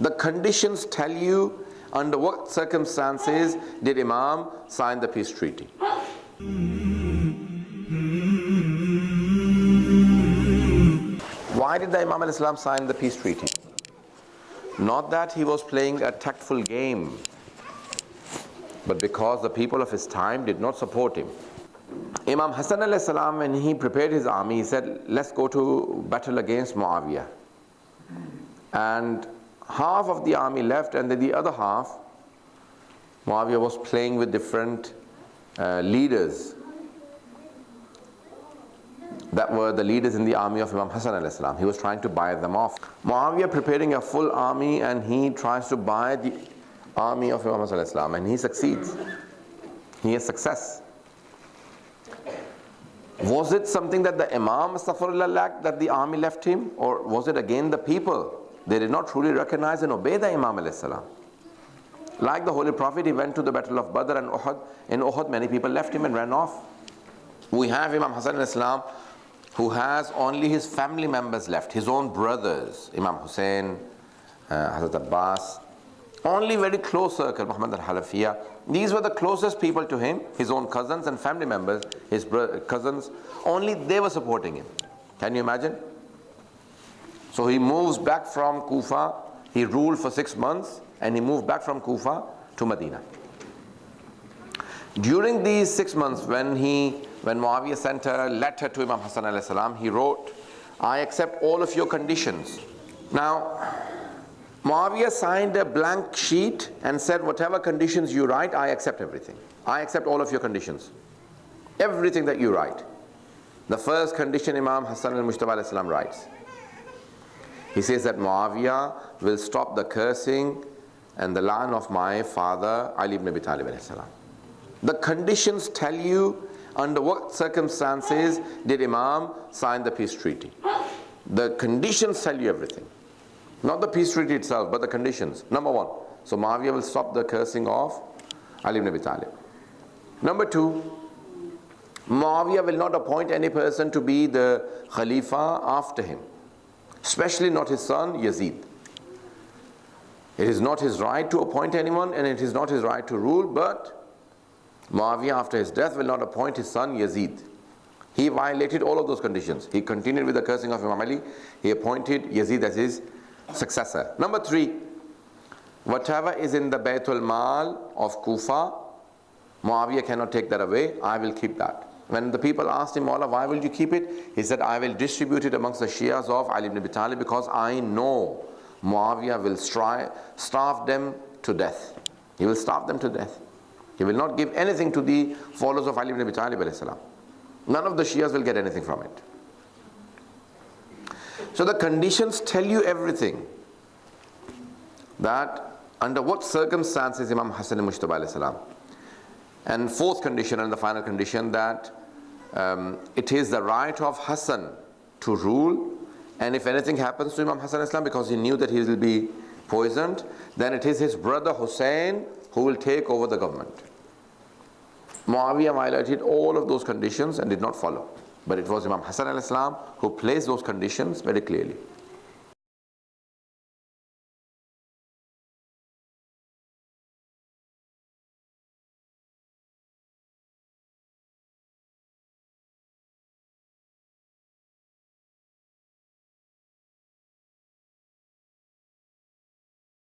The conditions tell you under what circumstances did Imam sign the peace treaty. Why did the Imam al-Islam sign the peace treaty? Not that he was playing a tactful game, but because the people of his time did not support him. Imam Hassan al-Salam, when he prepared his army, he said, let's go to battle against Muawiyah. And half of the army left and then the other half, Muawiyah was playing with different uh, leaders that were the leaders in the army of Imam Hassan al-Islam. He was trying to buy them off. Muawiyah preparing a full army and he tries to buy the army of Imam Hassan al-Islam and he succeeds. He has success. Was it something that the Imam Safarullah lacked that the army left him or was it again the people? They did not truly recognize and obey the Imam al-Islam. Like the Holy Prophet, he went to the battle of Badr and Uhud. In Uhud, many people left him and ran off. We have Imam Hassan al-Islam who has only his family members left, his own brothers, Imam Hussein, uh, Hazrat Abbas, only very close circle, Muhammad al-Hanafiya. These were the closest people to him, his own cousins and family members, his cousins, only they were supporting him. Can you imagine? So he moves back from Kufa, he ruled for six months, and he moved back from Kufa to Medina. During these six months, when he when Muawiyah sent a letter to Imam Hassan alayhi salam, he wrote, I accept all of your conditions. Now, Muawiyah signed a blank sheet and said, whatever conditions you write, I accept everything. I accept all of your conditions. Everything that you write. The first condition Imam Hassan al-Mujtaba writes. He says that Muawiyah will stop the cursing and the land of my father Ali ibn Abi Talib The conditions tell you under what circumstances did Imam sign the peace treaty? The conditions tell you everything. Not the peace treaty itself, but the conditions. Number one, so Muawiyah will stop the cursing of Ali ibn Abi Talib. Number two, Muawiyah will not appoint any person to be the Khalifa after him, especially not his son Yazid. It is not his right to appoint anyone and it is not his right to rule, but Muawiyah after his death will not appoint his son Yazid. He violated all of those conditions. He continued with the cursing of Imam Ali. He appointed Yazid as his successor. Number three, whatever is in the Baytul Mal of Kufa, Muawiyah cannot take that away. I will keep that. When the people asked him, Allah, why will you keep it? He said, I will distribute it amongst the Shias of Ali ibn Abi Talib because I know Muawiyah will starve them to death. He will starve them to death. He will not give anything to the followers of Ali ibn Abi Talib None of the Shias will get anything from it. So the conditions tell you everything. That under what circumstances Imam Hassan al-Mujtaba And fourth condition and the final condition that um, it is the right of Hassan to rule and if anything happens to Imam Hassan Islam because he knew that he will be poisoned, then it is his brother Hussein who will take over the government. Muawiyah violated all of those conditions and did not follow. But it was Imam Hassan al-Islam who placed those conditions very clearly.